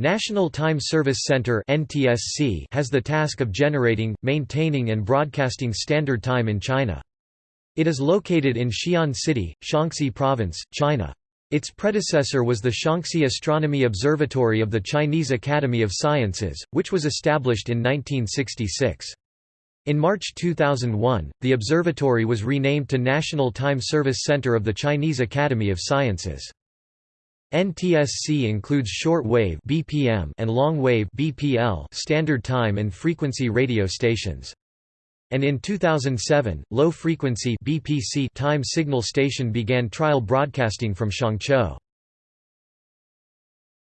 National Time Service Center has the task of generating, maintaining and broadcasting standard time in China. It is located in Xi'an City, Shaanxi Province, China. Its predecessor was the Shaanxi Astronomy Observatory of the Chinese Academy of Sciences, which was established in 1966. In March 2001, the observatory was renamed to National Time Service Center of the Chinese Academy of Sciences. NTSC includes short-wave (BPM) and long-wave (BPL) standard time and frequency radio stations. And in 2007, low-frequency (BPC) time signal station began trial broadcasting from Shangqiu.